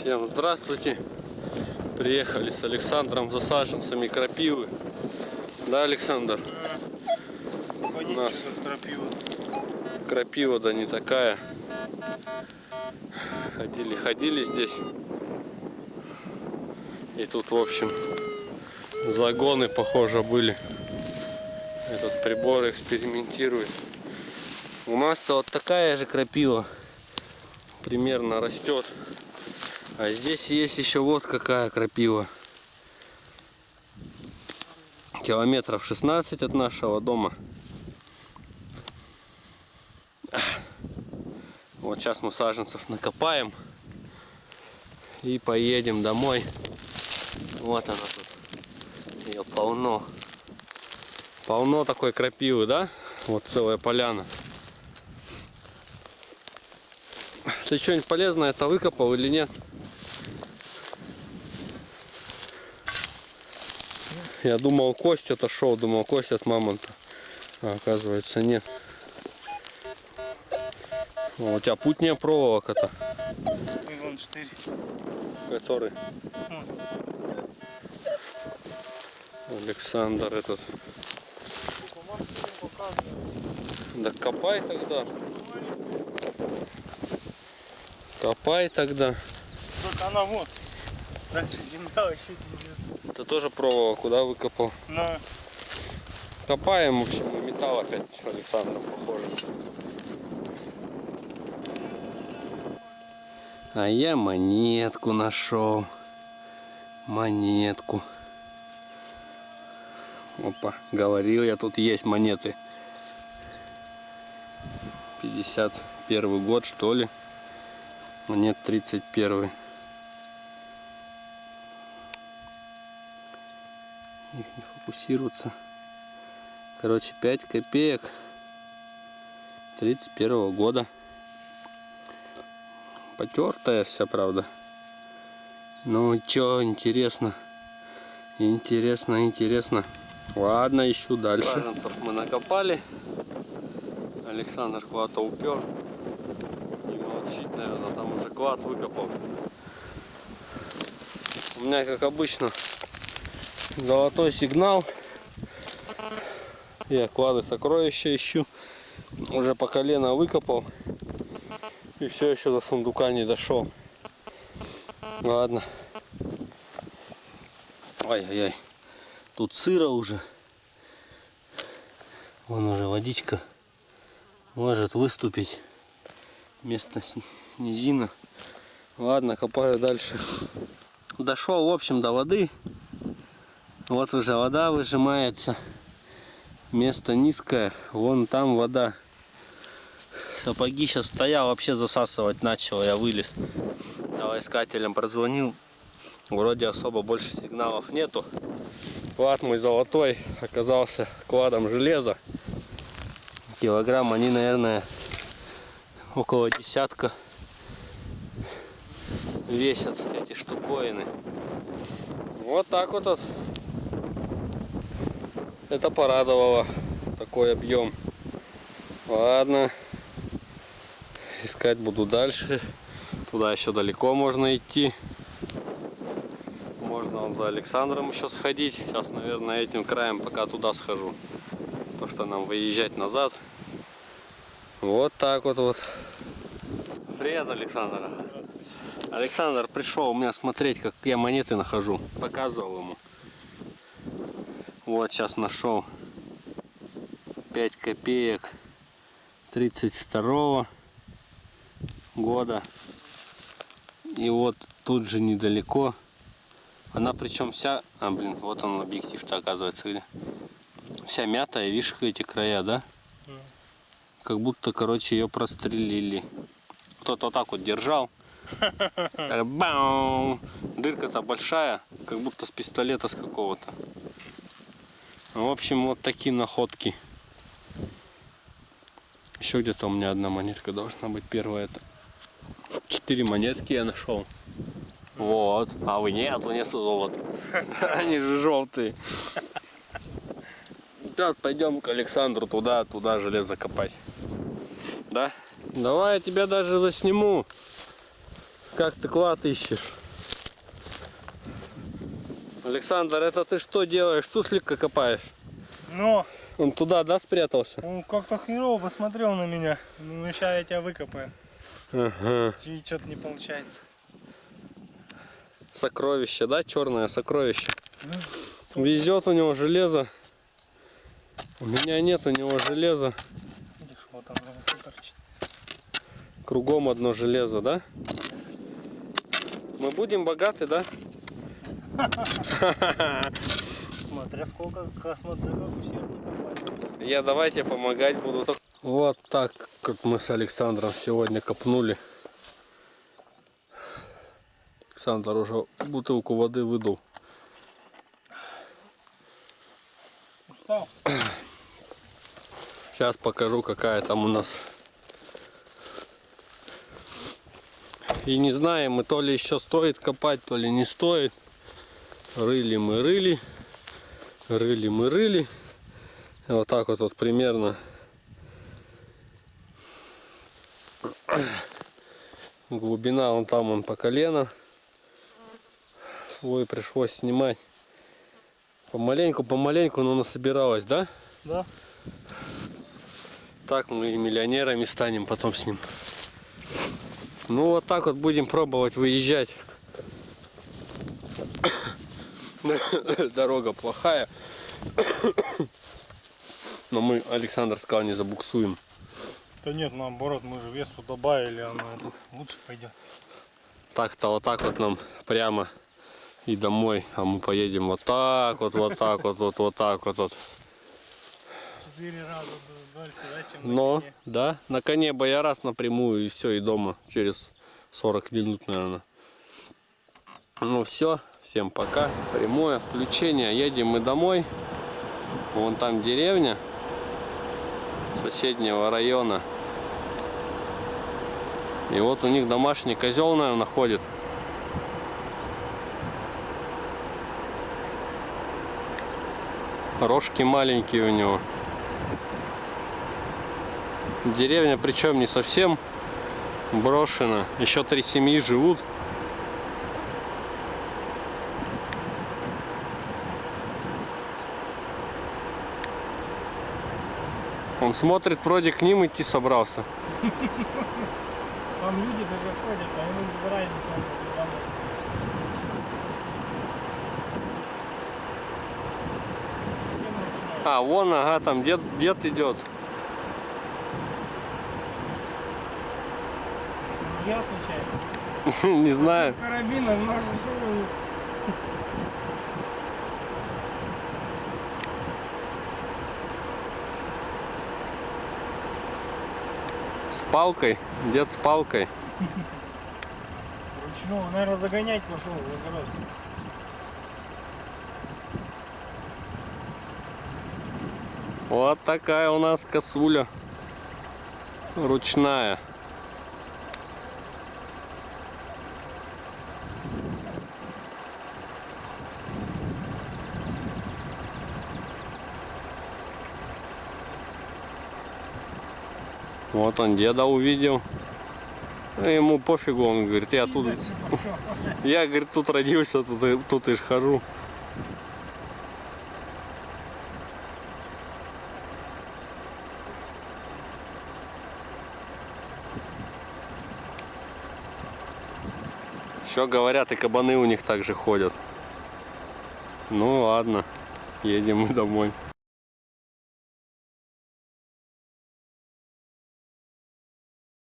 Всем здравствуйте. Приехали с Александром за саженцами крапивы. Да, Александр? нас. крапива. Крапива да не такая. Ходили, ходили здесь. И тут, в общем, загоны, похоже, были. Этот прибор экспериментирует. У нас-то вот такая же крапива примерно растет. А здесь есть еще вот какая крапива. Километров 16 от нашего дома. Вот сейчас мы саженцев накопаем и поедем домой. Вот она тут. Ее полно. Полно такой крапивы, да? Вот целая поляна. Ты что-нибудь полезное это выкопал или нет? Я думал, кость отошел, думал, кость от мамонта. А оказывается, нет. О, у тебя путняя проволока-то. Вон 4. Который? Александр этот. Да копай тогда. Копай тогда. Вот она вот. Дальше земля вообще пиздец. Ты тоже проволоку, да, выкопал? На. Копаем, в общем, металл опять Александром похоже. А я монетку нашел. Монетку. Опа, говорил я, тут есть монеты. 51 год, что ли. Монет 31. Их не фокусируется. Короче, 5 копеек 31 года. Потертая вся, правда. Ну, чё, интересно. Интересно, интересно. Ладно, ищу дальше. Саженцев мы накопали. Александр куда-то упер. И молчит, наверное, там уже клад выкопал. У меня, как обычно, золотой сигнал. Я клады сокровища ищу. Уже по колено выкопал. И все еще до сундука не дошел. Ладно. Ай-яй-яй. Тут сыро уже. Вон уже водичка может выступить. Место низина. Ладно, копаю дальше. Дошел, в общем, до воды. Вот уже вода выжимается. Место низкое. Вон там вода. Сапоги сейчас стоял, вообще засасывать начал. Я вылез. Давай искателям прозвонил. Вроде особо больше сигналов нету. Клад мой золотой оказался кладом железа. Килограмм они, наверное, около десятка весят эти штуковины. Вот так вот. вот. Это порадовало. Такой объем. Ладно. Искать буду дальше. Туда еще далеко можно идти. Можно он за Александром еще сходить. Сейчас, наверное, этим краем пока туда схожу. То, что нам выезжать назад. Вот так вот вот. Привет, Александр. Александр пришел у меня смотреть, как я монеты нахожу. Показывал ему. Вот сейчас нашел 5 копеек 32 года. И вот тут же недалеко. Она причем вся... А, блин, вот он объектив-то оказывается. Где? Вся мятая, видишь, эти края, да? Как будто, короче, ее прострелили. Кто-то вот так вот держал. Так, бау! Дырка-то большая, как будто с пистолета с какого-то. В общем, вот такие находки. Еще где-то у меня одна монетка должна быть. Первая это. Четыре монетки я нашел. Вот. А вы нет, у нет золота. Они же желтые. Сейчас пойдем к Александру туда, туда железо копать. Да? Давай я тебя даже засниму. Как ты клад ищешь? Александр, это ты что делаешь? Суслика копаешь? Но Он туда, да, спрятался? он как-то херово посмотрел на меня. Ну, сейчас я тебя выкопаю. Ага. И что-то не получается. Сокровище, да? Черное сокровище. Ну, Везет у него железо. У меня нет у него железа. видишь, вот оно торчит. Кругом одно железо, да? Мы будем богаты, да? Смотря сколько, как усердно копать. Я давайте помогать буду. Вот так, как мы с Александром сегодня копнули. Александр уже бутылку воды выдул. Устал? Сейчас покажу, какая там у нас. И не знаем, мы то ли еще стоит копать, то ли не стоит. Рыли мы рыли. Рыли мы рыли. И вот так вот, вот примерно. Глубина вон там он по колено. Свой пришлось снимать. Помаленьку, помаленьку, но насобиралось, да? Да. Так мы и миллионерами станем потом с ним. Ну вот так вот будем пробовать выезжать. Дорога плохая. Но мы, Александр сказал, не забуксуем. Да нет, наоборот, мы же весу добавили, она этот лучше пойдет. Так-то вот так вот нам прямо и домой. А мы поедем вот так вот, вот так вот, вот, вот так вот. вот. Четыре раза дальше, да, чем на Но, коне. да, на коне бы я раз напрямую и все, и дома через 40 минут, наверное. Ну все, всем пока. Прямое включение. Едем мы домой. Вон там деревня соседнего района. И вот у них домашний козел, наверное, ходит. Рожки маленькие у него. Деревня причем не совсем брошена. Еще три семьи живут. Он смотрит, вроде к ним идти собрался. Там люди даже ходят, а ему без разницы. А, вон, ага, там дед, дед идет. Я случайно. Не знаю. С карабином С палкой. Дед с палкой. ручного. Наверное, загонять пошел в огород. Вот такая у нас косуля. Ручная. Вот он деда увидел. А Ему пофигу, он говорит, я тут, пошел. я, говорит, тут родился, тут, тут и ж хожу. Еще говорят, и кабаны у них также ходят. Ну ладно, едем мы домой.